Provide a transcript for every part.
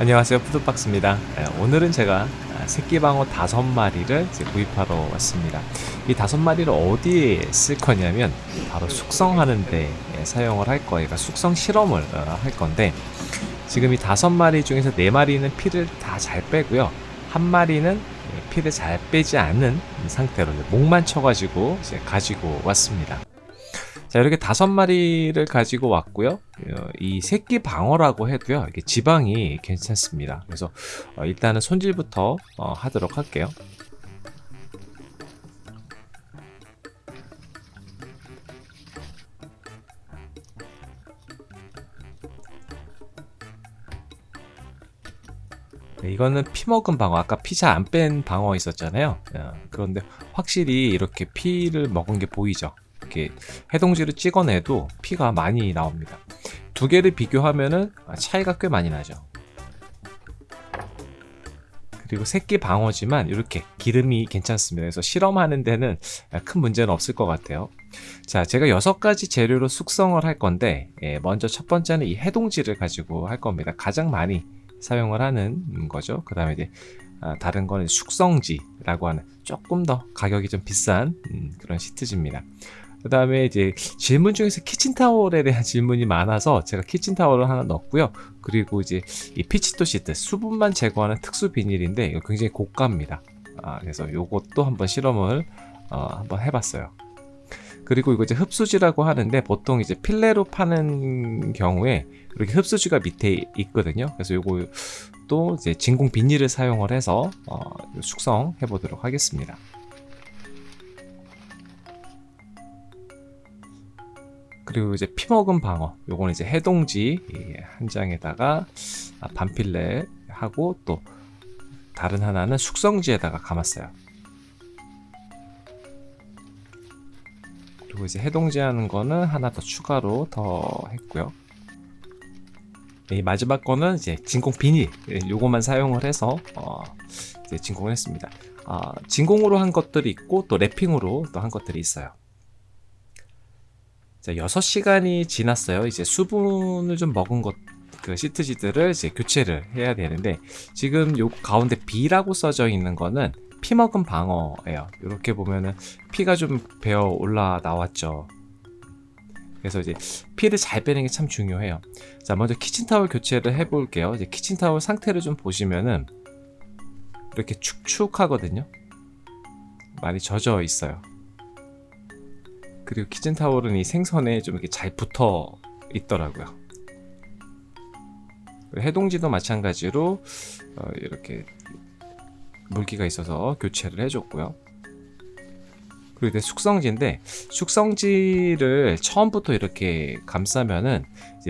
안녕하세요 푸드박스입니다. 예, 오늘은 제가 새끼방어 다섯 마리를 구입하러 왔습니다. 이 다섯 마리를 어디에 쓸 거냐면 바로 숙성하는 데 예, 사용을 할 거예요. 그러니까 숙성 실험을 어, 할 건데 지금 이 다섯 마리 중에서 네 마리는 피를 다 잘 빼고요. 한 마리는 예, 피를 잘 빼지 않은 상태로 목만 쳐가지고 가지고 왔습니다 자 이렇게 다섯 마리를 가지고 왔고요. 어, 이 새끼 방어라고 해도요 이게 지방이 괜찮습니다. 그래서 어, 일단은 손질부터 어, 하도록 할게요. 네, 이거는 피 먹은 방어. 아까 피잘안뺀 방어 있었잖아요. 어, 그런데 확실히 이렇게 피를 먹은 게 보이죠 이렇게 해동지를 찍어내도 피가 많이 나옵니다. 두 개를 비교하면은 차이가 꽤 많이 나죠. 그리고 새끼 방어지만 이렇게 기름이 괜찮습니다. 그래서 실험하는 데는 큰 문제는 없을 것 같아요. 자 제가 여섯 가지 재료로 숙성을 할 건데 예, 먼저 첫 번째는 이 해동지를 가지고 할 겁니다. 가장 많이 사용을 하는 거죠. 그 다음에 이제 아, 다른 거는 숙성지라고 하는 조금 더 가격이 좀 비싼 음, 그런 시트지입니다 그 다음에 이제 질문 중에서 키친타월에 대한 질문이 많아서 제가 키친타월을 하나 넣었고요. 그리고 이제 이 피치토 시트 수분만 제거하는 특수 비닐인데 이거 굉장히 고가입니다. 아, 그래서 이것도 한번 실험을 어, 한번 해봤어요. 그리고 이거 이제 흡수지라고 하는데 보통 이제 필레로 파는 경우에 이렇게 흡수지가 밑에 있거든요. 그래서 또 이제 진공 비닐을 사용을 해서 어, 숙성해 보도록 하겠습니다 그리고 이제 피먹은 방어. 요거는 이제 해동지 한 장에다가 아, 반필레 하고 또 다른 하나는 숙성지에다가 감았어요. 그리고 이제 해동지 하는 거는 하나 더 추가로 더 했고요. 이 마지막 거는 이제 진공 비닐 요것만 사용을 해서 어 진공을 했습니다. 아, 진공으로 한 것들이 있고 또 랩핑으로 또 한 것들이 있어요 자, 6시간이 지났어요. 이제 수분을 좀 먹은 것, 그 시트지들을 이제 교체를 해야 되는데, 지금 요 가운데 B라고 써져 있는 거는 피 먹은 방어예요. 이렇게 보면은 피가 좀 배어 올라 나왔죠. 그래서 이제 피를 잘 빼는 게 참 중요해요. 자, 먼저 키친타월 교체를 해 볼게요. 이제 키친타월 상태를 좀 보시면은 이렇게 축축하거든요. 많이 젖어 있어요. 그리고 키친 타월은 이 생선에 좀 이렇게 잘 붙어 있더라고요. 해동지도 마찬가지로 어, 이렇게 물기가 있어서 교체를 해줬고요 그리고 이제 숙성지인데 숙성지를 처음부터 이렇게 감싸면은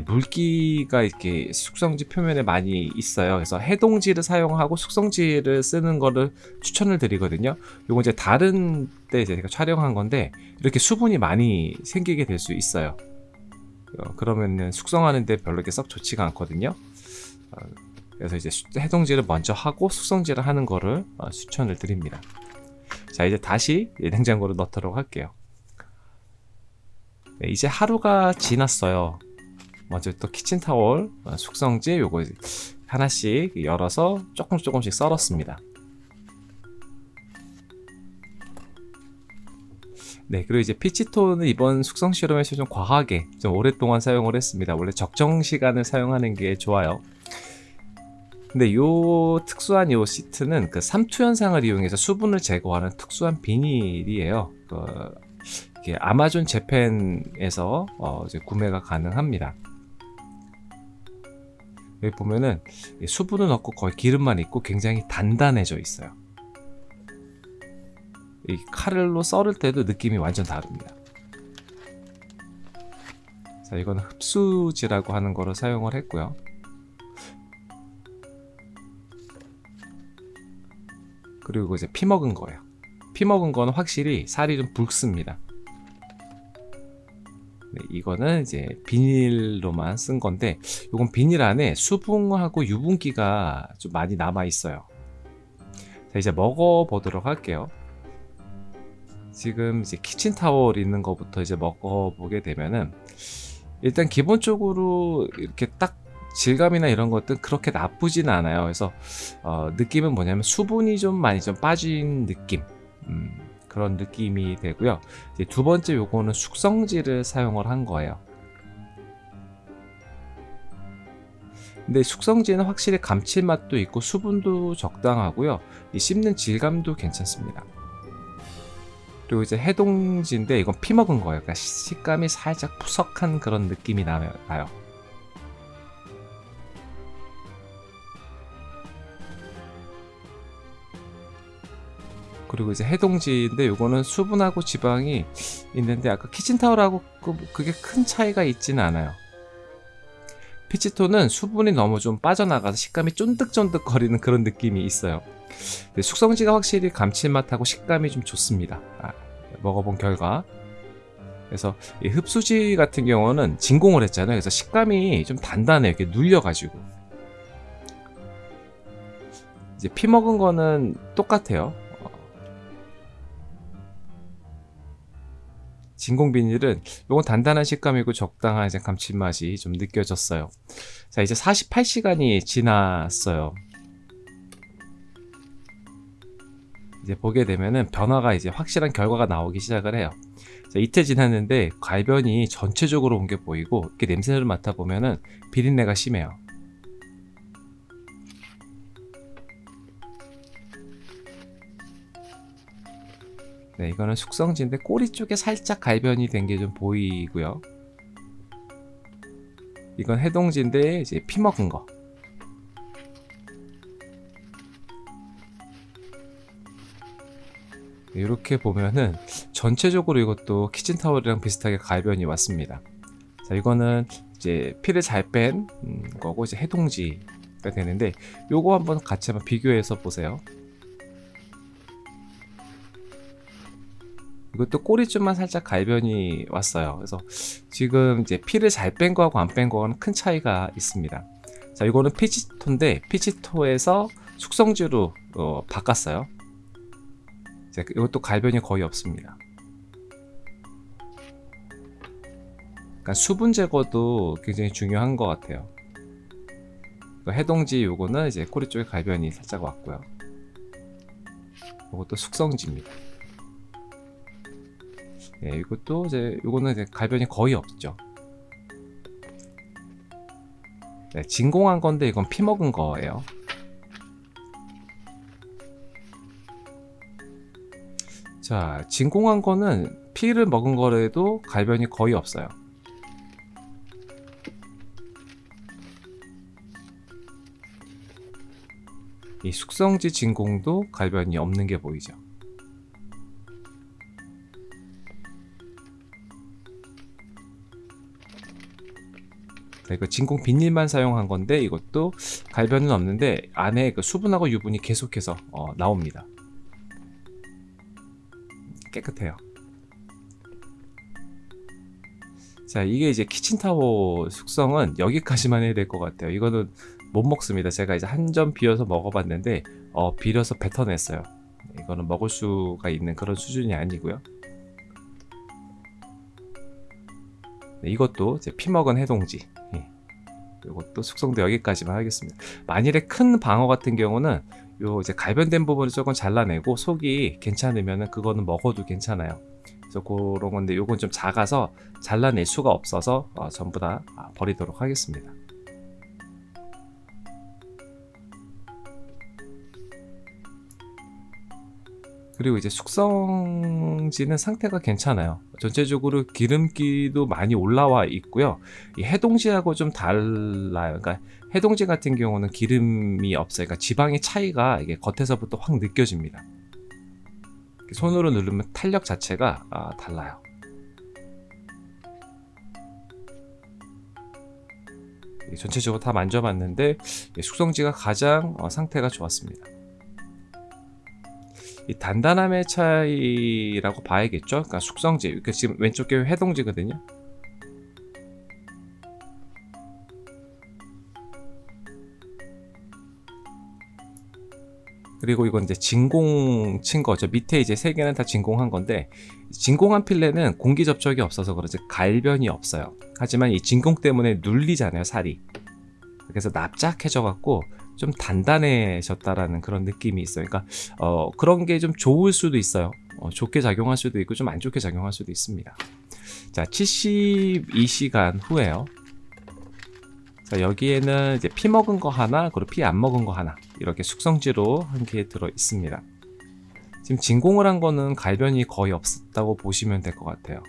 물기가 이렇게 숙성지 표면에 많이 있어요. 그래서 해동지를 사용하고 숙성지를 쓰는 거를 추천을 드리거든요. 요거 이제 다른 때 제가 촬영한 건데 이렇게 수분이 많이 생기게 될 수 있어요. 어, 그러면은 숙성하는데 별로 이렇게 썩 좋지가 않거든요. 어, 그래서 이제 해동지를 먼저 하고 숙성지를 하는 거를 어, 추천을 드립니다. 자 이제 다시 냉장고로 넣도록 할게요. 네, 이제 하루가 지났어요. 먼저 또 키친타월 어, 숙성지 요거 하나씩 열어서 조금 조금씩 썰었습니다. 네 그리고 이제 피치톤은 이번 숙성 실험에서 좀 과하게 좀 오랫동안 사용을 했습니다. 원래 적정 시간을 사용하는 게 좋아요 근데 요 특수한 요 시트는 그 삼투 현상을 이용해서 수분을 제거하는 특수한 비닐이에요. 그 아마존 재팬에서 어 구매가 가능합니다. 여기 보면은 수분은 없고 거의 기름만 있고 굉장히 단단해져 있어요. 이 칼로 썰을 때도 느낌이 완전 다릅니다. 자, 이거는 흡수지라고 하는 거를 사용을 했고요. 그리고 이제 피 먹은 거예요. 피 먹은 거는 확실히 살이 좀 붉습니다. 네, 이거는 이제 비닐로만 쓴 건데 이건 비닐 안에 수분하고 유분기가 좀 많이 남아 있어요. 자 이제 먹어 보도록 할게요. 지금 이제 키친타월 있는 것부터 이제 먹어 보게 되면은 일단 기본적으로 이렇게 딱 질감이나 이런 것들 그렇게 나쁘진 않아요. 그래서 어, 느낌은 뭐냐면 수분이 좀 많이 좀 빠진 느낌 음, 그런 느낌이 되고요. 두 번째 요거는 숙성지를 사용을 한 거예요. 근데 숙성지는 확실히 감칠맛도 있고 수분도 적당하고요. 이 씹는 질감도 괜찮습니다. 그리고 이제 해동지인데 이건 피 먹은 거예요. 그러니까 식감이 살짝 푸석한 그런 느낌이 나요. 그리고 이제 해동지인데 이거는 수분하고 지방이 있는데 아까 키친타올하고 그, 그게 큰 차이가 있지는 않아요. 피치토는 수분이 너무 좀 빠져나가서 식감이 쫀득쫀득 거리는 그런 느낌이 있어요. 숙성지가 확실히 감칠맛하고 식감이 좀 좋습니다. 아, 먹어본 결과. 그래서 흡수지 같은 경우는 진공을 했잖아요. 그래서 식감이 좀 단단해요. 이렇게 눌려가지고. 이제 피 먹은 거는 똑같아요. 진공 비닐은 이건 단단한 식감이고 적당한 이제 감칠맛이 좀 느껴졌어요. 자 이제 48시간이 지났어요. 이제 보게 되면은 변화가 이제 확실한 결과가 나오기 시작을 해요. 자, 이틀 지났는데 갈변이 전체적으로 온 게 보이고 이렇게 냄새를 맡아 보면은 비린내가 심해요. 네, 이거는 숙성지인데 꼬리 쪽에 살짝 갈변이 된 게 좀 보이고요. 이건 해동지인데 이제 피 먹은 거. 이렇게 보면은 전체적으로 이것도 키친타월이랑 비슷하게 갈변이 왔습니다. 자, 이거는 이제 피를 잘 뺀 거고 이제 해동지가 되는데 요거 한번 같이 한번 비교해서 보세요. 이것도 꼬리줄만 살짝 갈변이 왔어요. 그래서 지금 이제 피를 잘 뺀 거하고 안 뺀 거는 큰 차이가 있습니다. 자, 이거는 피치토인데 피치토에서 숙성주로 어, 바꿨어요. 자, 이것도 갈변이 거의 없습니다. 그러니까 수분 제거도 굉장히 중요한 것 같아요. 해동지 요거는 이제 꼬리 쪽에 갈변이 살짝 왔고요. 이것도 숙성지입니다. 예, 이것도 이제 이거는 이제 갈변이 거의 없죠. 네, 진공한 건데 이건 피 먹은 거예요. 자, 진공한 거는 피를 먹은 거라도 갈변이 거의 없어요. 이 숙성지 진공도 갈변이 없는 게 보이죠. 네, 그 진공 비닐만 사용한 건데 이것도 갈변은 없는데 안에 그 수분하고 유분이 계속해서 어, 나옵니다. 깨끗해요. 자 이게 이제 키친타워 숙성은 여기까지만 해야 될 것 같아요. 이거는 못 먹습니다. 제가 이제 한 점 비워서 먹어봤는데 어, 비려서 뱉어냈어요. 이거는 먹을 수가 있는 그런 수준이 아니고요. 네, 이것도 이제 피먹은 해동지 이것도 숙성도 여기까지만 하겠습니다. 만일에 큰 방어 같은 경우는 요 이제 갈변된 부분을 조금 잘라내고 속이 괜찮으면 그거는 먹어도 괜찮아요. 그래서 그런 건데 요건 좀 작아서 잘라낼 수가 없어서 어, 전부 다 아, 버리도록 하겠습니다. 그리고 이제 숙성지는 상태가 괜찮아요. 전체적으로 기름기도 많이 올라와 있고요. 이 해동지하고 좀 달라요. 그러니까 해동지 같은 경우는 기름이 없어요. 그러니까 지방의 차이가 이게 겉에서부터 확 느껴집니다. 손으로 누르면 탄력 자체가 아, 달라요. 전체적으로 다 만져봤는데 숙성지가 가장 어, 상태가 좋았습니다. 이 단단함의 차이라고 봐야겠죠. 그러니까 숙성지, 그 지금 왼쪽 게 해동지거든요. 그리고 이건 이제 진공 친 거죠. 밑에 이제 세 개는 다 진공한 건데 진공한 필레는 공기 접촉이 없어서 그렇지 갈변이 없어요. 하지만 이 진공 때문에 눌리잖아요, 살이. 그래서 납작해져 갖고 좀 단단해졌다라는 그런 느낌이 있어요. 그러니까 어, 그런 게 좀 좋을 수도 있어요. 어, 좋게 작용할 수도 있고 좀 안 좋게 작용할 수도 있습니다. 자, 72시간 후에요. 자, 여기에는 이제 피 먹은 거 하나, 그리고 피 안 먹은 거 하나 이렇게 숙성지로 한 개 들어 있습니다. 지금 진공을 한 거는 갈변이 거의 없었다고 보시면 될 것 같아요.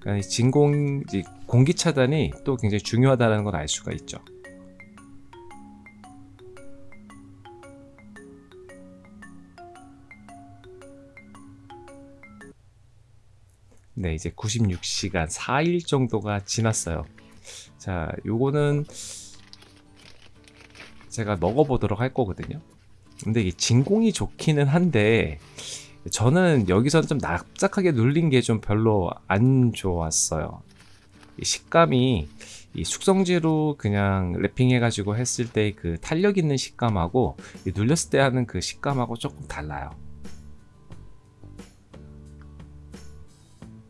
그러니까 이 진공, 이 공기 차단이 또 굉장히 중요하다는 걸 알 수가 있죠. 네, 이제 96시간 4일 정도가 지났어요. 자, 요거는 제가 먹어보도록 할 거거든요. 근데 이게 진공이 좋기는 한데 저는 여기서 좀 납작하게 눌린 게 좀 별로 안 좋았어요. 이 식감이 이 숙성지로 그냥 랩핑해 가지고 했을 때 그 탄력 있는 식감하고 이 눌렸을 때 하는 그 식감하고 조금 달라요.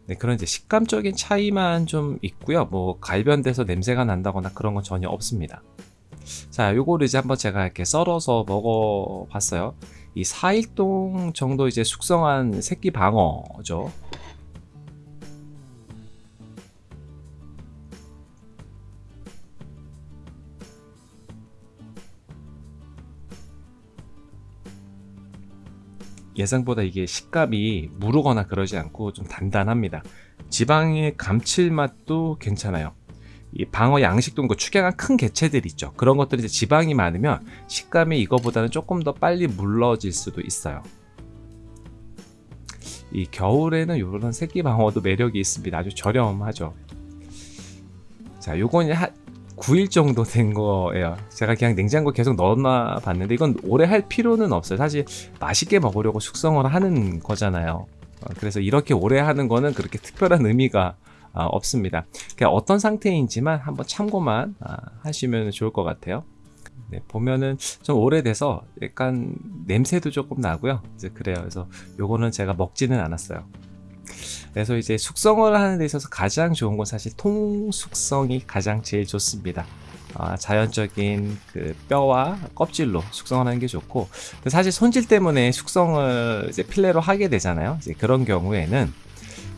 네, 그런 이제 식감적인 차이만 좀 있고요. 뭐 갈변돼서 냄새가 난다거나 그런 건 전혀 없습니다. 자, 요거를 이제 한번 제가 이렇게 썰어서 먹어봤어요. 이 4일동 정도 이제 숙성한 새끼 방어죠. 예상보다 이게 식감이 무르거나 그러지 않고 좀 단단합니다. 지방의 감칠맛도 괜찮아요. 이 방어 양식도 그 축약한 큰 개체들 있죠. 그런 것들이 이제 지방이 많으면 식감이 이거보다는 조금 더 빨리 물러질 수도 있어요. 이 겨울에는 이런 새끼 방어도 매력이 있습니다. 아주 저렴하죠. 자, 요건 한 9일 정도 된 거예요. 제가 그냥 냉장고 계속 넣어놔 봤는데 이건 오래 할 필요는 없어요. 사실 맛있게 먹으려고 숙성을 하는 거잖아요. 어, 그래서 이렇게 오래 하는 거는 그렇게 특별한 의미가 아, 없습니다. 그냥 어떤 상태인지만 한번 참고만 아, 하시면 좋을 것 같아요. 네, 보면은 좀 오래돼서 약간 냄새도 조금 나고요. 이제 그래요. 그래서 요거는 제가 먹지는 않았어요. 그래서 이제 숙성을 하는 데 있어서 가장 좋은 건 사실 통숙성이 가장 제일 좋습니다. 아, 자연적인 그 뼈와 껍질로 숙성을 하는 게 좋고 사실 손질 때문에 숙성을 이제 필레로 하게 되잖아요. 이제 그런 경우에는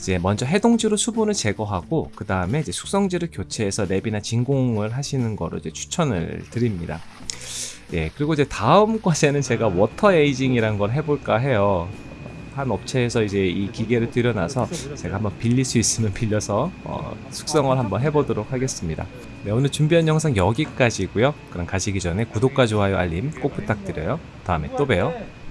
이제 먼저 해동지로 수분을 제거하고 그 다음에 이제 숙성지를 교체해서 랩이나 진공을 하시는 거로 이제 추천을 드립니다. 예, 그리고 이제 다음 과제는 제가 water aging이란 걸 해볼까 해요. 한 업체에서 이제 이 기계를 들여놔서 제가 한번 빌릴 수 있으면 빌려서 어, 숙성을 한번 해보도록 하겠습니다. 네, 오늘 준비한 영상 여기까지고요. 그럼 가시기 전에 구독과 좋아요, 알림 꼭 부탁드려요. 다음에 또 봬요.